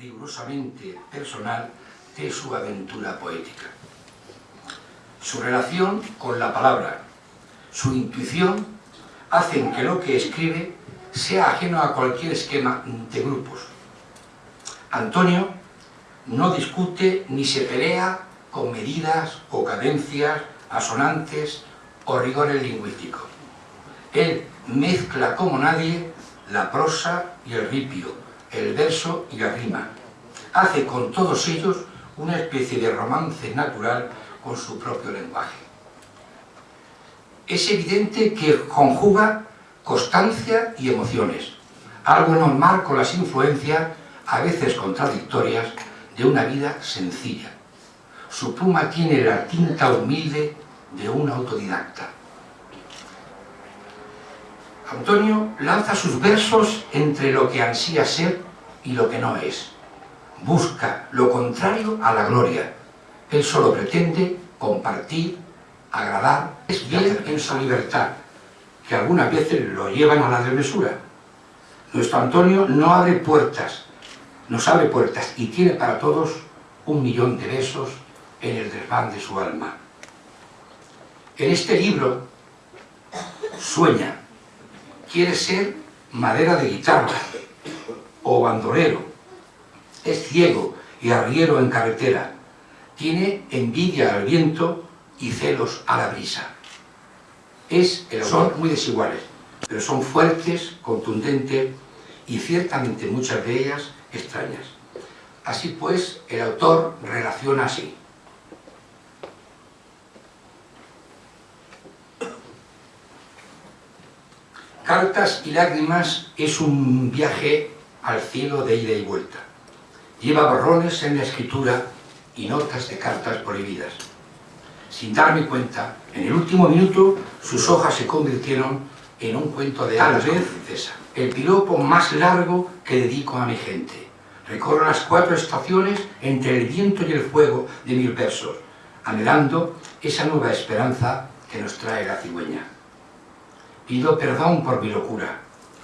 rigurosamente personal de su aventura poética. Su relación con la palabra, su intuición, hacen que lo que escribe sea ajeno a cualquier esquema de grupos. Antonio no discute ni se pelea con medidas o cadencias, asonantes o rigores lingüísticos. Él mezcla como nadie la prosa y el ripio, el verso y la rima. Hace con todos ellos una especie de romance natural con su propio lenguaje. Es evidente que conjuga constancia y emociones, algo normal con las influencias, a veces contradictorias, de una vida sencilla. Su pluma tiene la tinta humilde de un autodidacta. Antonio lanza sus versos entre lo que ansía ser y lo que no es. Busca lo contrario a la gloria. Él solo pretende compartir, agradar, es bien en su libertad, que algunas veces lo llevan a la desmesura. Nuestro Antonio no abre puertas, nos abre puertas y tiene para todos un millón de besos en el desván de su alma. En este libro sueña, quiere ser madera de guitarra o bandolero, es ciego y arriero en carretera, tiene envidia al viento y celos a la brisa. Es, son muy desiguales, pero son fuertes, contundentes y ciertamente muchas de ellas extrañas. Así pues, el autor relaciona así. Cartas y lágrimas es un viaje al cielo de ida y vuelta. Lleva borrones en la escritura y notas de cartas prohibidas. Sin darme cuenta, en el último minuto sus hojas se convirtieron en un cuento de tal vez el piropo más largo que dedico a mi gente. Recorro las cuatro estaciones entre el viento y el fuego de mil versos, anhelando esa nueva esperanza que nos trae la cigüeña. Pido perdón por mi locura.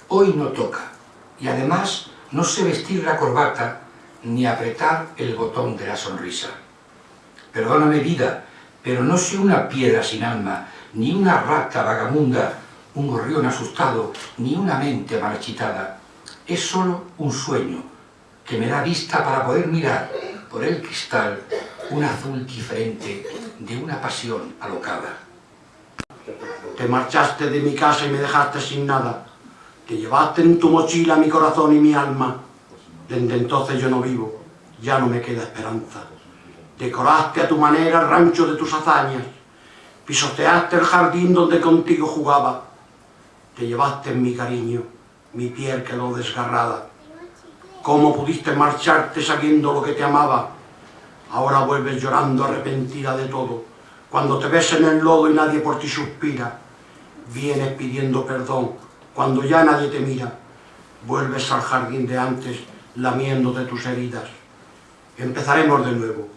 Hoy no toca. Y además no sé vestir la corbata ni apretar el botón de la sonrisa. Perdóname vida, pero no soy una piedra sin alma, ni una rata vagamunda, un gorrión asustado, ni una mente marchitada. Es solo un sueño que me da vista para poder mirar por el cristal un azul diferente de una pasión alocada. Te marchaste de mi casa y me dejaste sin nada. Te llevaste en tu mochila mi corazón y mi alma. Desde entonces yo no vivo, ya no me queda esperanza. Decoraste a tu manera el rancho de tus hazañas. Pisoteaste el jardín donde contigo jugaba. Te llevaste en mi cariño, mi piel quedó desgarrada. ¿Cómo pudiste marcharte sabiendo lo que te amaba? Ahora vuelves llorando arrepentida de todo. Cuando te ves en el lodo y nadie por ti suspira, vienes pidiendo perdón. Cuando ya nadie te mira, vuelves al jardín de antes lamiéndote tus heridas. Empezaremos de nuevo.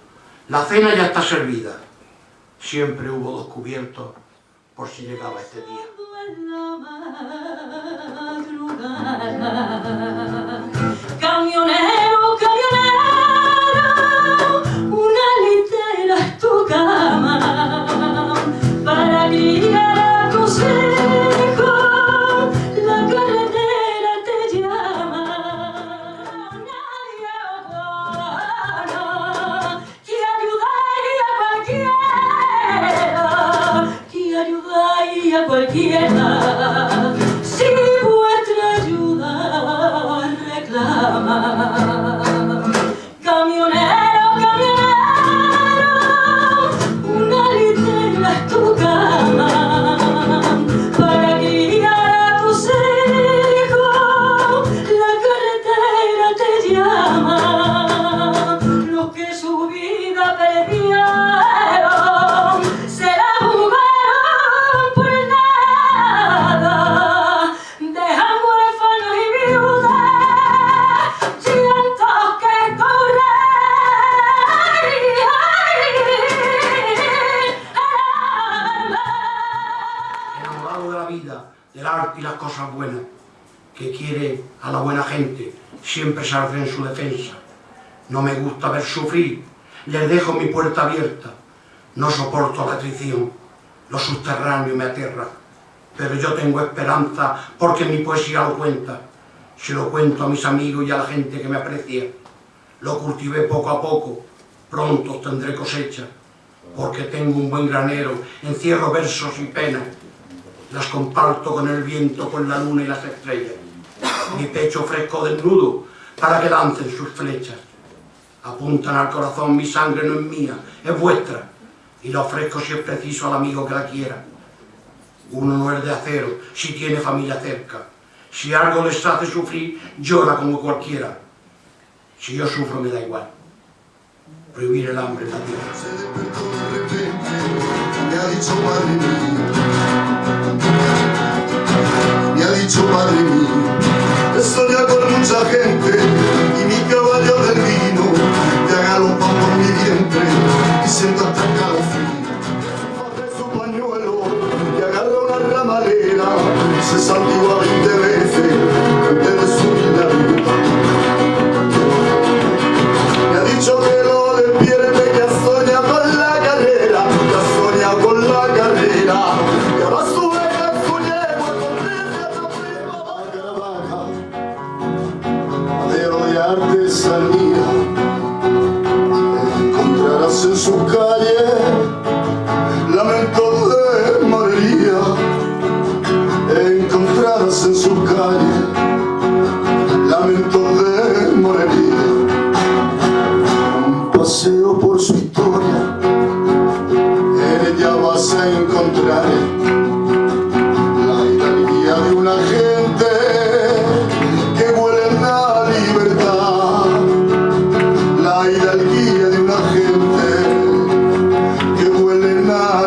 La cena ya está servida. Siempre hubo dos cubiertos por si llegaba este día. Cualquiera. Del arte y las cosas buenas, que quiere a la buena gente siempre saldré en su defensa. No me gusta ver sufrir, les dejo mi puerta abierta. No soporto la traición, lo subterráneo me aterra. Pero yo tengo esperanza porque mi poesía lo cuenta. Se lo cuento a mis amigos y a la gente que me aprecia. Lo cultivé poco a poco, pronto tendré cosecha. Porque tengo un buen granero, encierro versos y penas. Las comparto con el viento, con la luna y las estrellas. Mi pecho fresco desnudo para que dancen sus flechas. Apuntan al corazón, mi sangre no es mía, es vuestra. Y la ofrezco si es preciso al amigo que la quiera. Uno no es de acero, si tiene familia cerca. Si algo les hace sufrir, llora como cualquiera. Si yo sufro me da igual. Prohibir el hambre en la tierra. He soñado con mucha gente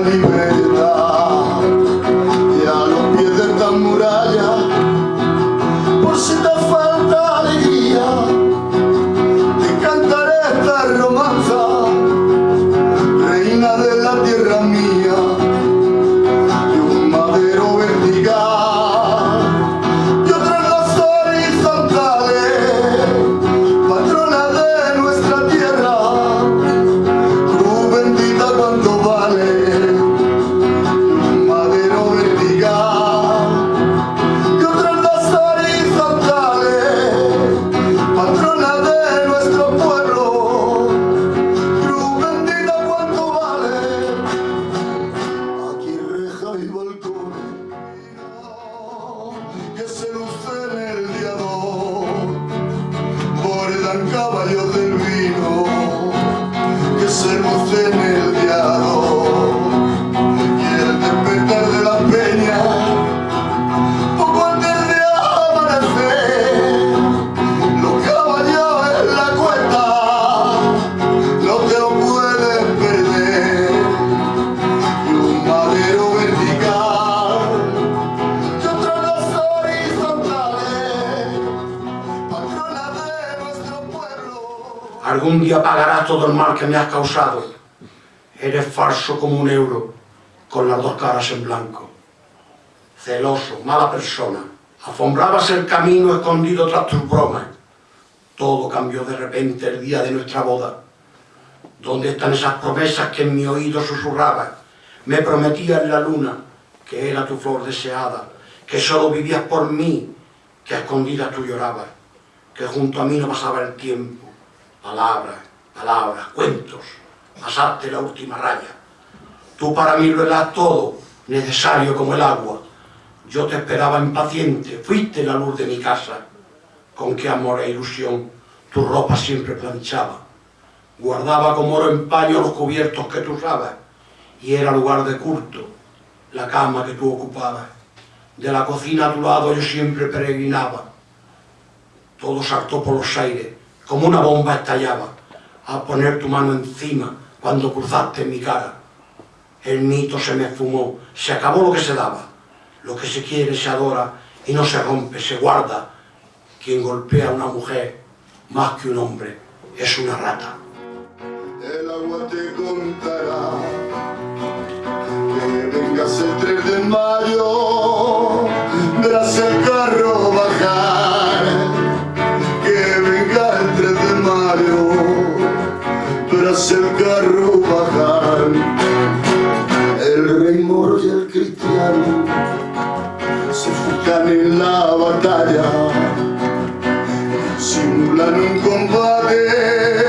en día pagarás todo el mal que me has causado. Eres falso como un euro, con las dos caras en blanco. Celoso, mala persona. Afombrabas el camino escondido tras tus bromas. Todo cambió de repente el día de nuestra boda. ¿Dónde están esas promesas que en mi oído susurrabas? Me prometías la luna, que era tu flor deseada, que solo vivías por mí, que a escondidas tú llorabas, que junto a mí no pasaba el tiempo. Palabras, palabras, cuentos, pasaste la última raya. Tú para mí lo eras todo, necesario como el agua. Yo te esperaba impaciente, fuiste la luz de mi casa. Con qué amor e ilusión tu ropa siempre planchaba. Guardaba como oro en paño los cubiertos que tú usabas. Y era lugar de culto, la cama que tú ocupabas. De la cocina a tu lado yo siempre peregrinaba. Todo saltó por los aires, como una bomba estallaba, a poner tu mano encima cuando cruzaste mi cara. El mito se me esfumó, se acabó lo que se daba. Lo que se quiere se adora y no se rompe, se guarda. Quien golpea a una mujer más que un hombre es una rata. El agua te contará que vengas el 3 de mayo, El rey moro y el cristiano se fugan en la batalla, simulan un combate.